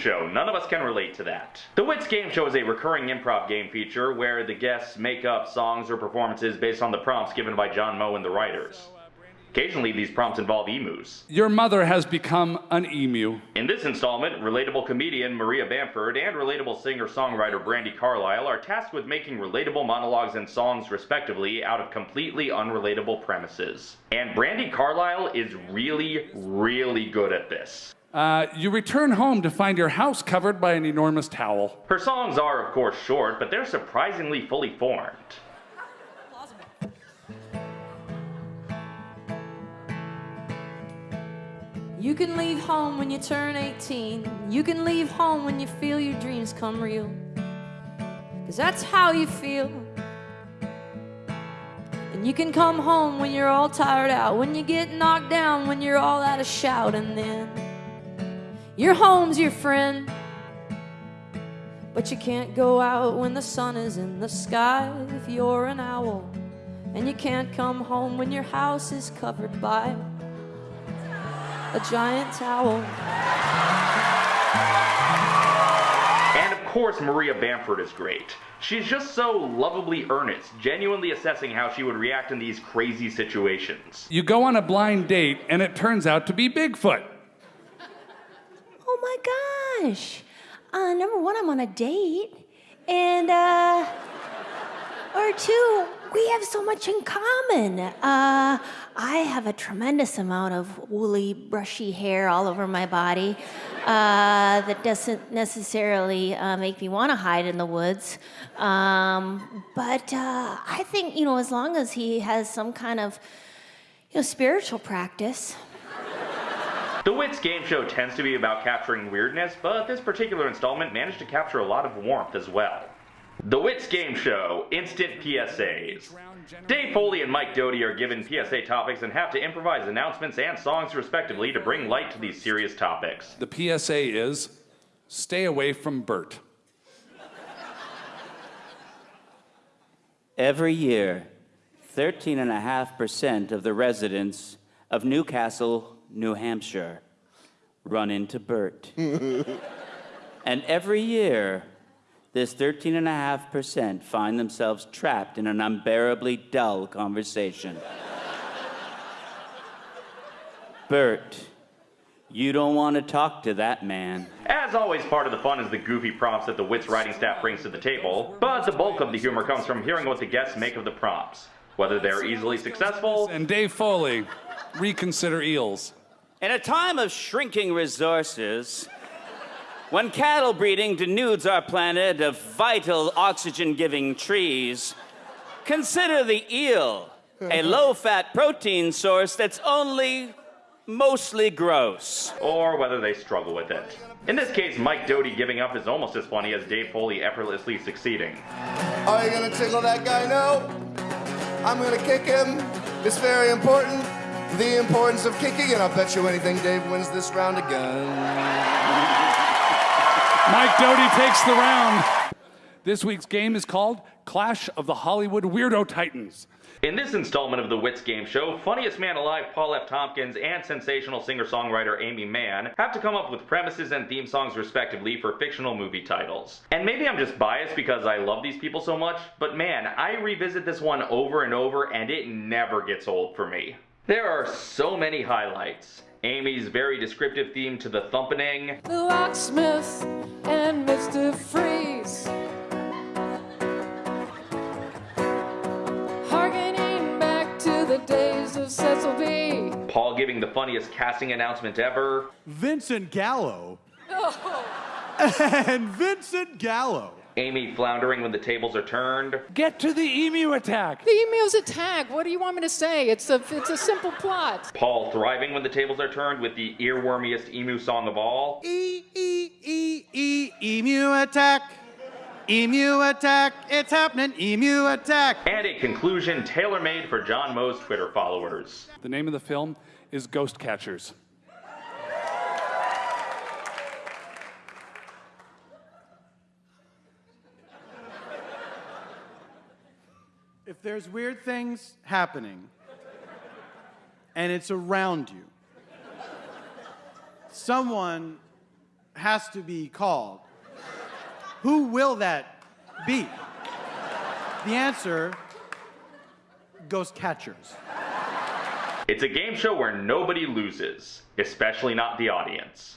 Show. None of us can relate to that. The Wits Game Show is a recurring improv game feature where the guests make up songs or performances based on the prompts given by John Moe and the writers. Occasionally, these prompts involve emus. Your mother has become an emu. In this installment, relatable comedian Maria Bamford and relatable singer-songwriter Brandi Carlile are tasked with making relatable monologues and songs, respectively, out of completely unrelatable premises. And Brandi Carlile is really, really good at this. Uh, you return home to find your house covered by an enormous towel. Her songs are, of course, short, but they're surprisingly fully formed. You can leave home when you turn 18. You can leave home when you feel your dreams come real. Cause that's how you feel. And you can come home when you're all tired out, when you get knocked down, when you're all out of shout, and then your home's your friend. But you can't go out when the sun is in the sky if you're an owl. And you can't come home when your house is covered by a giant towel. And of course, Maria Bamford is great. She's just so lovably earnest, genuinely assessing how she would react in these crazy situations. You go on a blind date, and it turns out to be Bigfoot. Gosh. Uh, number one, I'm on a date. And, uh, or two, we have so much in common. Uh, I have a tremendous amount of woolly, brushy hair all over my body uh, that doesn't necessarily uh, make me want to hide in the woods. Um, but uh, I think, you know, as long as he has some kind of, you know, spiritual practice. The Wits game show tends to be about capturing weirdness, but this particular installment managed to capture a lot of warmth as well. The Wits Game Show Instant PSAs. Dave Foley and Mike Doughty are given PSA topics and have to improvise announcements and songs respectively to bring light to these serious topics. The PSA is stay away from Bert. Every year, 13.5% of the residents of Newcastle, New Hampshire, run into Bert. and every year, this 13.5% find themselves trapped in an unbearably dull conversation. Bert, you don't want to talk to that man. As always, part of the fun is the goofy prompts that the Wits writing staff brings to the table, but the bulk of the humor comes from hearing what the guests make of the prompts. Whether they're easily successful, And Dave Foley, reconsider eels. In a time of shrinking resources, when cattle breeding denudes our planet of vital oxygen giving trees, consider the eel, a low fat protein source that's only mostly gross. or whether they struggle with it. In this case, Mike Doughty giving up is almost as funny as Dave Foley effortlessly succeeding. Are you gonna tickle that guy? No. I'm gonna kick him. It's very important. The importance of kicking, and I'll bet you anything Dave wins this round again. Mike Doughty takes the round. This week's game is called Clash of the Hollywood Weirdo Titans. In this installment of the Wits Game Show, funniest man alive Paul F. Tompkins and sensational singer-songwriter Aimee Mann have to come up with premises and theme songs respectively for fictional movie titles. And maybe I'm just biased because I love these people so much, but man, I revisit this one over and over and it never gets old for me. There are so many highlights. Aimee's very descriptive theme to the thumpening, The locksmith and Mr. Freeze. Harkening back to the days of Cecil B. Paul giving the funniest casting announcement ever, Vincent Gallo. Oh. and Vincent Gallo. Aimee floundering when the tables are turned, Get to the emu attack. The emu's attack. What do you want me to say? It's a it's a simple plot. Paul thriving when the tables are turned with the earwormiest emu song of all, E E E E emu attack. Emu attack. It's happening. Emu attack. and a conclusion tailor-made for John Moe's Twitter followers. The name of the film is Ghost Catchers. If there's weird things happening and it's around you, someone has to be called. Who will that be? The answer Ghost Catchers. It's a game show where nobody loses, especially not the audience.